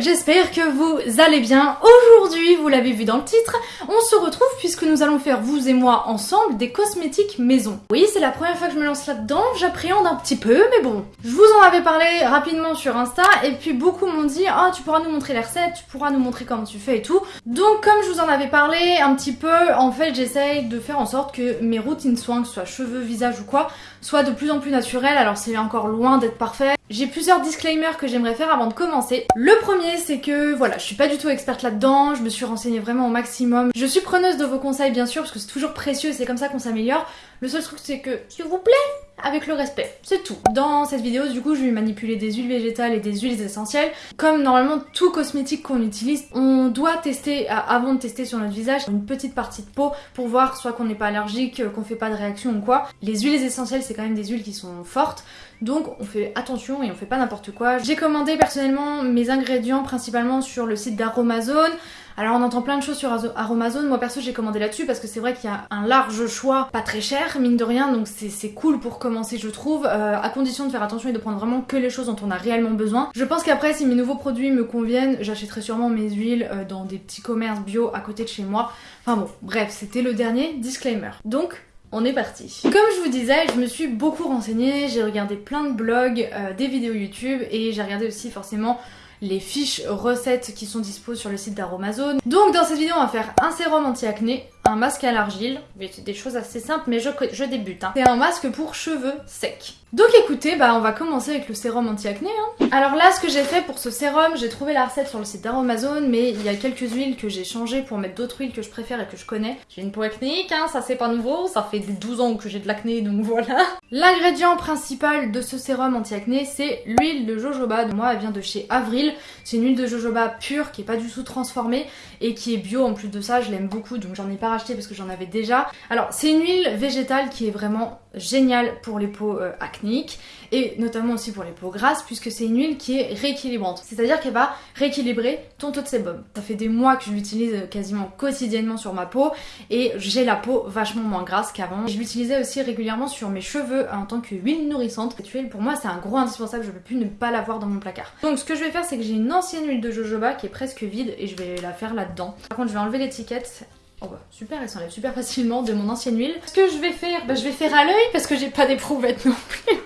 j'espère que vous allez bien. Aujourd'hui, vous l'avez vu dans le titre, on se retrouve puisque nous allons faire, vous et moi, ensemble, des cosmétiques maison. Oui, c'est la première fois que je me lance là-dedans, j'appréhende un petit peu, mais bon. Je vous en avais parlé rapidement sur Insta, et puis beaucoup m'ont dit « Ah, tu pourras nous montrer les recettes, tu pourras nous montrer comment tu fais et tout. » Donc, comme je vous en avais parlé un petit peu, en fait, j'essaye de faire en sorte que mes routines soins, que ce soit cheveux, visage ou quoi, soient de plus en plus naturelles, alors c'est encore loin d'être parfait. J'ai plusieurs disclaimers que j'aimerais faire avant de commencer. Le premier, c'est que voilà, je suis pas du tout experte là-dedans, je me suis renseignée vraiment au maximum. Je suis preneuse de vos conseils bien sûr, parce que c'est toujours précieux c'est comme ça qu'on s'améliore. Le seul truc, c'est que, s'il vous plaît, avec le respect, c'est tout. Dans cette vidéo, du coup, je vais manipuler des huiles végétales et des huiles essentielles. Comme normalement tout cosmétique qu'on utilise, on doit tester, avant de tester sur notre visage, une petite partie de peau pour voir soit qu'on n'est pas allergique, qu'on fait pas de réaction ou quoi. Les huiles essentielles, c'est quand même des huiles qui sont fortes, donc on fait attention et on fait pas n'importe quoi. J'ai commandé personnellement mes ingrédients principalement sur le site d'Aromazone. Alors on entend plein de choses sur Aromazone, moi perso j'ai commandé là-dessus parce que c'est vrai qu'il y a un large choix, pas très cher mine de rien, donc c'est cool pour commencer je trouve, euh, à condition de faire attention et de prendre vraiment que les choses dont on a réellement besoin. Je pense qu'après si mes nouveaux produits me conviennent, j'achèterai sûrement mes huiles euh, dans des petits commerces bio à côté de chez moi. Enfin bon, bref, c'était le dernier disclaimer. Donc on est parti. Comme je vous disais, je me suis beaucoup renseignée, j'ai regardé plein de blogs, euh, des vidéos YouTube et j'ai regardé aussi forcément les fiches recettes qui sont dispo sur le site d'Aromazone. Donc dans cette vidéo on va faire un sérum anti-acné, un masque à l'argile, c'est des choses assez simples mais je, je débute. Hein. C'est un masque pour cheveux secs. Donc écoutez, bah on va commencer avec le sérum anti-acné. Hein. Alors là, ce que j'ai fait pour ce sérum, j'ai trouvé la recette sur le site d'Aromazone, mais il y a quelques huiles que j'ai changées pour mettre d'autres huiles que je préfère et que je connais. J'ai une peau acnéique, hein, ça c'est pas nouveau, ça fait 12 ans que j'ai de l'acné, donc voilà. L'ingrédient principal de ce sérum anti-acné, c'est l'huile de jojoba. Moi, elle vient de chez Avril. C'est une huile de jojoba pure, qui est pas du tout transformée, et qui est bio. En plus de ça, je l'aime beaucoup, donc j'en ai pas racheté parce que j'en avais déjà. Alors, c'est une huile végétale qui est vraiment géniale pour les peaux euh, acnéiques et notamment aussi pour les peaux grasses puisque c'est une huile qui est rééquilibrante. C'est-à-dire qu'elle va rééquilibrer ton taux de sébum. Ça fait des mois que je l'utilise quasiment quotidiennement sur ma peau et j'ai la peau vachement moins grasse qu'avant. Je l'utilisais aussi régulièrement sur mes cheveux en tant que huile nourrissante. Cette huile pour moi c'est un gros indispensable, je peux plus ne pas l'avoir dans mon placard. Donc ce que je vais faire c'est que j'ai une ancienne huile de jojoba qui est presque vide et je vais la faire là-dedans. Par contre je vais enlever l'étiquette Oh bah super, elle s'enlève super facilement de mon ancienne huile. Ce que je vais faire, bah je vais faire à l'œil parce que j'ai pas d'éprouvette non plus.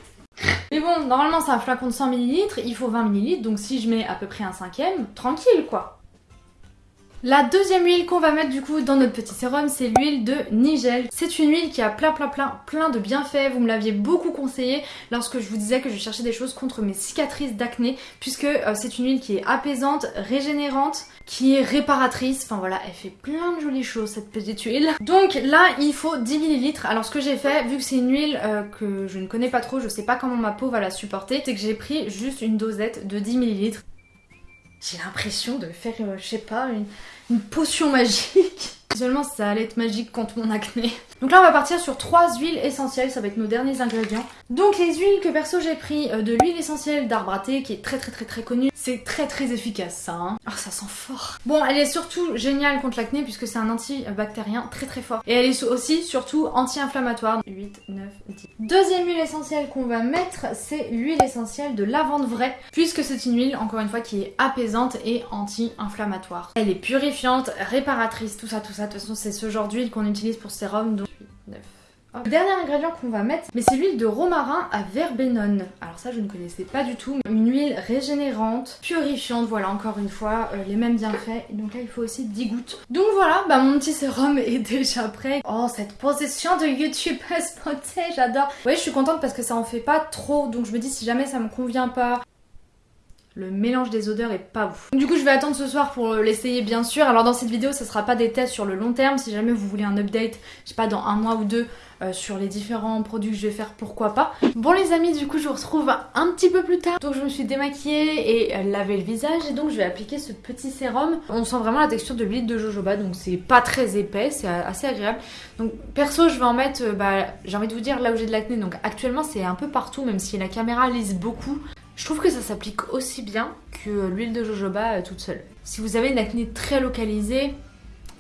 Bon, normalement c'est un flacon de 100 ml, il faut 20 ml, donc si je mets à peu près un cinquième, tranquille quoi. La deuxième huile qu'on va mettre du coup dans notre petit sérum, c'est l'huile de Nigel. C'est une huile qui a plein plein plein plein de bienfaits. Vous me l'aviez beaucoup conseillé lorsque je vous disais que je cherchais des choses contre mes cicatrices d'acné, puisque euh, c'est une huile qui est apaisante, régénérante, qui est réparatrice. Enfin voilà, elle fait plein de jolies choses cette petite huile. Donc là, il faut 10 ml. Alors ce que j'ai fait, vu que c'est une huile euh, que je ne connais pas trop, je sais pas comment ma peau va la supporter, c'est que j'ai pris juste une dosette de 10 ml. J'ai l'impression de faire, euh, je sais pas, une, potion magique. Seulement ça allait être magique contre mon acné. Donc là on va partir sur trois huiles essentielles, ça va être nos derniers ingrédients. Donc les huiles que perso j'ai pris, euh, de l'huile essentielle d'arbre à thé qui est très très très très connue. C'est très très efficace ça. Hein. Oh ça sent fort. Bon elle est surtout géniale contre l'acné puisque c'est un antibactérien très très fort. Et elle est aussi surtout anti-inflammatoire. 8, 9, 10. Deuxième huile essentielle qu'on va mettre c'est l'huile essentielle de lavande vraie puisque c'est une huile encore une fois qui est apaisante et anti-inflammatoire. Elle est purifiante, réparatrice, tout ça tout ça. De toute façon c'est ce genre d'huile qu'on utilise pour sérum donc 8, 9, le dernier ingrédient qu'on va mettre, mais c'est l'huile de romarin à verbenone. Alors ça je ne connaissais pas du tout. Une huile régénérante, purifiante, voilà encore une fois, euh, les mêmes bienfaits. Donc là il faut aussi 10 gouttes. Donc voilà, bah mon petit sérum est déjà prêt. Oh cette position de YouTube spotée, j'adore. Ouais je suis contente parce que ça en fait pas trop. Donc je me dis si jamais ça me convient pas, le mélange des odeurs est pas ouf. Du coup je vais attendre ce soir pour l'essayer bien sûr. Alors dans cette vidéo ce sera pas des tests sur le long terme. Si jamais vous voulez un update, je sais pas dans un mois ou deux euh, sur les différents produits que je vais faire, pourquoi pas. Bon les amis du coup je vous retrouve un petit peu plus tard. Donc je me suis démaquillée et euh, lavé le visage et donc je vais appliquer ce petit sérum. On sent vraiment la texture de l'huile de jojoba donc c'est pas très épais, c'est assez agréable. Donc perso je vais en mettre, euh, bah, j'ai envie de vous dire là où j'ai de l'acné donc actuellement c'est un peu partout même si la caméra lise beaucoup. Je trouve que ça s'applique aussi bien que l'huile de jojoba euh, toute seule. Si vous avez une acné très localisée,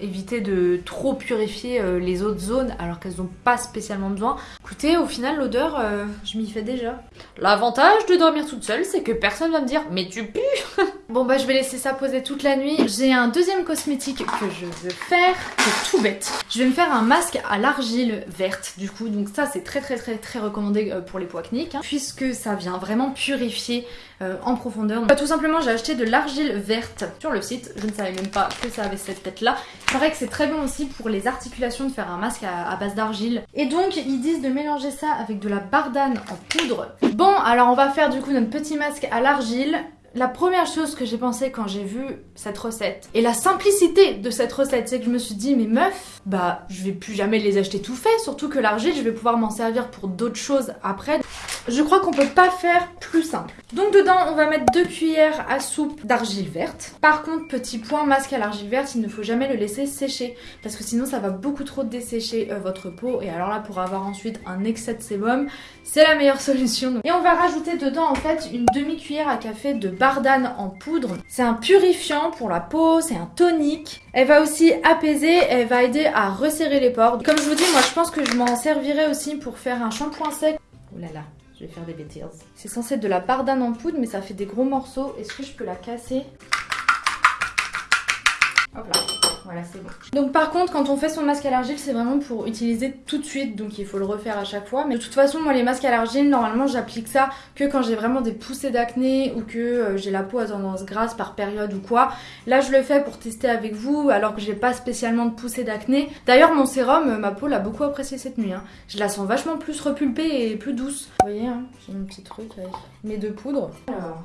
éviter de trop purifier euh, les autres zones alors qu'elles n'ont pas spécialement besoin. Écoutez, au final, l'odeur, euh, je m'y fais déjà. L'avantage de dormir toute seule, c'est que personne va me dire mais tu pues Bon bah je vais laisser ça poser toute la nuit. J'ai un deuxième cosmétique que je veux faire, c'est tout bête. Je vais me faire un masque à l'argile verte du coup, donc ça c'est très très très très recommandé euh, pour les poids hein, puisque ça vient vraiment purifier en profondeur. Bah, tout simplement j'ai acheté de l'argile verte sur le site, je ne savais même pas que ça avait cette tête là. C'est vrai que c'est très bon aussi pour les articulations de faire un masque à, base d'argile. Et donc ils disent de mélanger ça avec de la bardane en poudre. Bon alors on va faire du coup notre petit masque à l'argile. La première chose que j'ai pensé quand j'ai vu cette recette, et la simplicité de cette recette, c'est que je me suis dit, mais meuf, bah je vais plus jamais les acheter tout fait, surtout que l'argile, je vais pouvoir m'en servir pour d'autres choses après. Je crois qu'on peut pas faire plus simple. Donc dedans, on va mettre deux cuillères à soupe d'argile verte. Par contre, petit point, masque à l'argile verte, il ne faut jamais le laisser sécher, parce que sinon ça va beaucoup trop dessécher euh, votre peau, et alors là, pour avoir ensuite un excès de sébum, c'est la meilleure solution. Et on va rajouter dedans en fait une demi-cuillère à café de bardane en poudre. C'est un purifiant pour la peau, c'est un tonique. Elle va aussi apaiser, elle va aider à resserrer les pores. Comme je vous dis, moi je pense que je m'en servirai aussi pour faire un shampoing sec. Oh là là, je vais faire des bêtises. C'est censé être de la bardane en poudre, mais ça fait des gros morceaux. Est-ce que je peux la casser? Hop là. Voilà, c'est bon. Donc par contre, quand on fait son masque à l'argile, c'est vraiment pour utiliser tout de suite, donc il faut le refaire à chaque fois. Mais de toute façon, moi les masques à l'argile, normalement j'applique ça que quand j'ai vraiment des poussées d'acné ou que euh, j'ai la peau à tendance grasse par période ou quoi. Là je le fais pour tester avec vous alors que j'ai pas spécialement de poussées d'acné. D'ailleurs mon sérum, euh, ma peau l'a beaucoup apprécié cette nuit. Hein. Je la sens vachement plus repulpée et plus douce. Vous voyez, hein, j'ai mon petit truc avec mes deux poudres. Alors...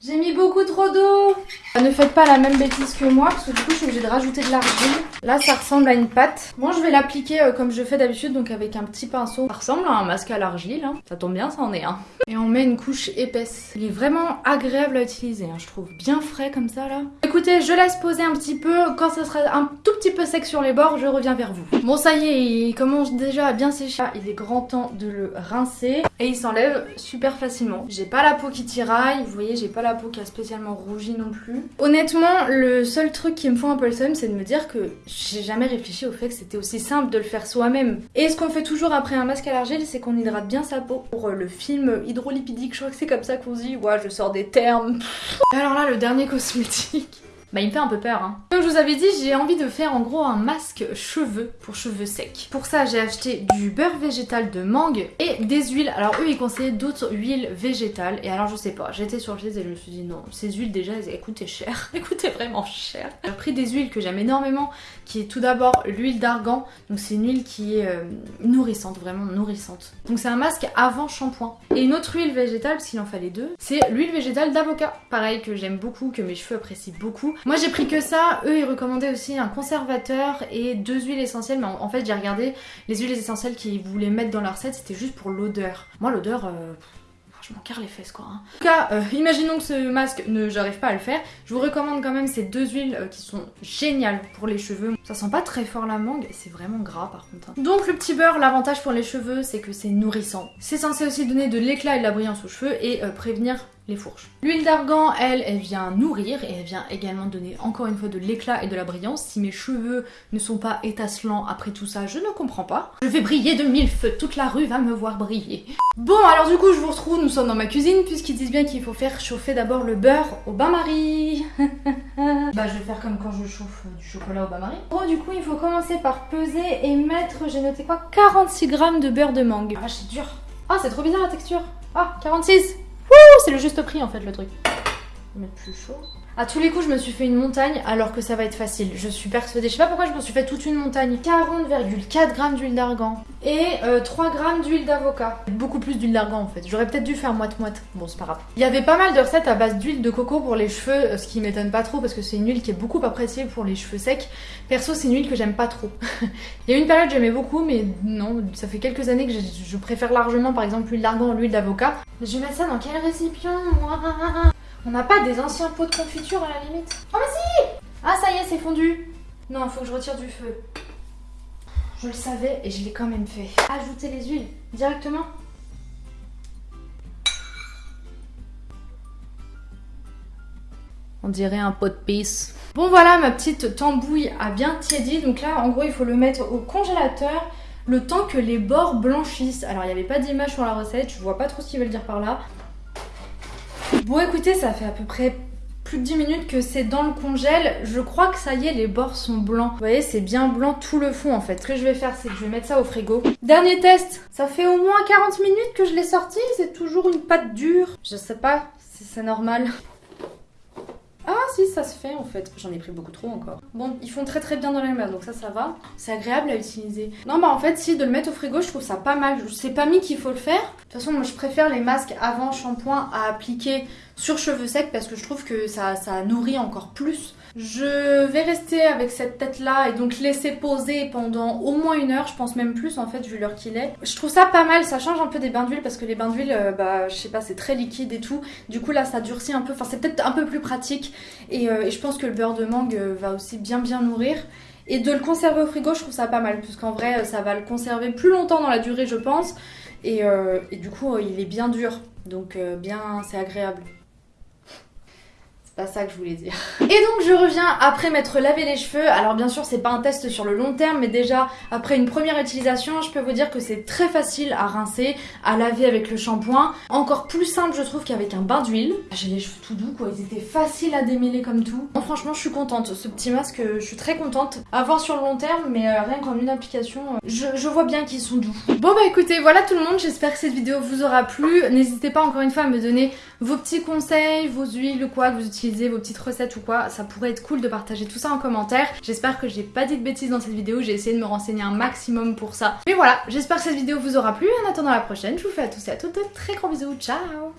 J'ai mis beaucoup trop d'eau Ne faites pas la même bêtise que moi parce que du coup je suis obligée de rajouter de l'argile. Là ça ressemble à une pâte. Moi je vais l'appliquer euh, comme je fais d'habitude donc avec un petit pinceau. Ça ressemble à un masque à l'argile. Hein. Ça tombe bien ça en est un. Et on met une couche épaisse. Il est vraiment agréable à utiliser hein, je trouve. Bien frais comme ça là. Écoutez je laisse poser un petit peu. Quand ça sera un tout petit peu sec sur les bords je reviens vers vous. Bon ça y est il commence déjà à bien sécher. Il est grand temps de le rincer. Et il s'enlève super facilement. J'ai pas la peau qui tiraille. Vous voyez j'ai pas la peau qui a spécialement rougi non plus. Honnêtement, le seul truc qui me font un peu le seum, c'est de me dire que j'ai jamais réfléchi au fait que c'était aussi simple de le faire soi-même. Et ce qu'on fait toujours après un masque à l'argile, c'est qu'on hydrate bien sa peau. Pour le film hydrolipidique, je crois que c'est comme ça qu'on dit. Ouais, je sors des termes. Alors là, le dernier cosmétique. Bah il me fait un peu peur hein. Comme je vous avais dit, j'ai envie de faire en gros un masque cheveux pour cheveux secs. Pour ça, j'ai acheté du beurre végétal de mangue et des huiles. Alors eux, ils conseillaient d'autres huiles végétales et alors je sais pas, j'étais sur le site et je me suis dit non, ces huiles déjà, elles coûtaient cher. Elles coûtaient vraiment cher. J'ai pris des huiles que j'aime énormément, qui est tout d'abord l'huile d'argan. Donc c'est une huile qui est euh, nourrissante, vraiment nourrissante. Donc c'est un masque avant shampoing. Et une autre huile végétale, parce qu'il en fallait deux, c'est l'huile végétale d'avocat. Pareil, que j'aime beaucoup, que mes cheveux apprécient beaucoup. Moi j'ai pris que ça, eux ils recommandaient aussi un conservateur et deux huiles essentielles, mais en, fait j'ai regardé les huiles essentielles qu'ils voulaient mettre dans leur set, c'était juste pour l'odeur. Moi l'odeur... Euh, je m'en carre les fesses quoi. Hein. En tout cas, euh, imaginons que ce masque, ne j'arrive pas à le faire. Je vous recommande quand même ces deux huiles euh, qui sont géniales pour les cheveux. Ça sent pas très fort la mangue et c'est vraiment gras par contre. Hein. Donc le petit beurre, l'avantage pour les cheveux, c'est que c'est nourrissant. C'est censé aussi donner de l'éclat et de la brillance aux cheveux et prévenir les fourches. L'huile d'argan, elle, elle vient nourrir et elle vient également donner encore une fois de l'éclat et de la brillance. Si mes cheveux ne sont pas étincelants après tout ça, je ne comprends pas. Je vais briller de mille feux, toute la rue va me voir briller. Bon, alors du coup, je vous retrouve, nous sommes dans ma cuisine, puisqu'ils disent bien qu'il faut faire chauffer d'abord le beurre au bain-marie. bah, je vais faire comme quand je chauffe du chocolat au bain-marie. Bon, du coup, il faut commencer par peser et mettre, j'ai noté quoi 46 grammes de beurre de mangue. Ah, c'est dur. Ah, c'est trop bizarre la texture. Ah, 46 c'est le juste prix en fait le truc. Mettre plus chaud. À tous les coups, je me suis fait une montagne alors que ça va être facile. Je suis persuadée. Je sais pas pourquoi je me suis fait toute une montagne. 40,4 grammes d'huile d'argan et 3 euh, grammes d'huile d'avocat. Beaucoup plus d'huile d'argan en fait. J'aurais peut-être dû faire moite-moite. Bon, c'est pas grave. Il y avait pas mal de recettes à base d'huile de coco pour les cheveux, euh, ce qui m'étonne pas trop parce que c'est une huile qui est beaucoup appréciée pour les cheveux secs. Perso, c'est une huile que j'aime pas trop. Il y a une période j'aimais beaucoup, mais non, ça fait quelques années que je, préfère largement par exemple l'huile d'argan ou l'huile d'avocat. Je vais mettre ça dans quel récipient on n'a pas des anciens pots de confiture à la limite Oh mais si Ah ça y est, c'est fondu Non, il faut que je retire du feu. Je le savais et je l'ai quand même fait. Ajouter les huiles directement. On dirait un pot de pisse. Bon voilà, ma petite tambouille a bien tiédi. Donc là, en gros, il faut le mettre au congélateur le temps que les bords blanchissent. Alors, il n'y avait pas d'image sur la recette, je vois pas trop ce qu'ils veulent dire par là. Bon, écoutez, ça fait à peu près plus de 10 minutes que c'est dans le congèle. Je crois que ça y est, les bords sont blancs. Vous voyez, c'est bien blanc tout le fond en fait. Ce que je vais faire, c'est que je vais mettre ça au frigo. Dernier test. Ça fait au moins 40 minutes que je l'ai sorti. C'est toujours une pâte dure. Je sais pas si c'est normal. Ah si, ça se fait en fait. J'en ai pris beaucoup trop encore. Bon, ils font très très bien dans la mer, donc ça, ça va. C'est agréable à utiliser. Non, bah en fait, si, de le mettre au frigo, je trouve ça pas mal. C'est pas mis qu'il faut le faire. De toute façon, moi, je préfère les masques avant shampoing à appliquer sur cheveux secs parce que je trouve que ça, ça nourrit encore plus je vais rester avec cette tête là et donc laisser poser pendant au moins une heure, je pense même plus en fait vu l'heure qu'il est. Je trouve ça pas mal, ça change un peu des bains d'huile parce que les bains d'huile, euh, bah je sais pas, c'est très liquide et tout. Du coup là ça durcit un peu, enfin c'est peut-être un peu plus pratique et, euh, je pense que le beurre de mangue euh, va aussi bien bien nourrir. Et de le conserver au frigo, je trouve ça pas mal puisqu'en vrai ça va le conserver plus longtemps dans la durée je pense. Et du coup il est bien dur, donc bien c'est agréable pas ça que je voulais dire. Et donc je reviens après m'être lavé les cheveux. Alors bien sûr c'est pas un test sur le long terme mais déjà après une première utilisation je peux vous dire que c'est très facile à rincer, à laver avec le shampoing. Encore plus simple je trouve qu'avec un bain d'huile. J'ai les cheveux tout doux quoi, ils étaient faciles à démêler comme tout. franchement je suis contente, ce petit masque je suis très contente. À voir sur le long terme mais euh, rien qu'en une application euh, je, je vois bien qu'ils sont doux. Bon bah écoutez voilà tout le monde, j'espère que cette vidéo vous aura plu. N'hésitez pas encore une fois à me donner vos petits conseils, vos huiles, quoi que vous vos petites recettes ou quoi, ça pourrait être cool de partager tout ça en commentaire. J'espère que j'ai pas dit de bêtises dans cette vidéo, j'ai essayé de me renseigner un maximum pour ça. Mais voilà, j'espère que cette vidéo vous aura plu. En attendant la prochaine, je vous fais à tous et à toutes de très gros bisous. Ciao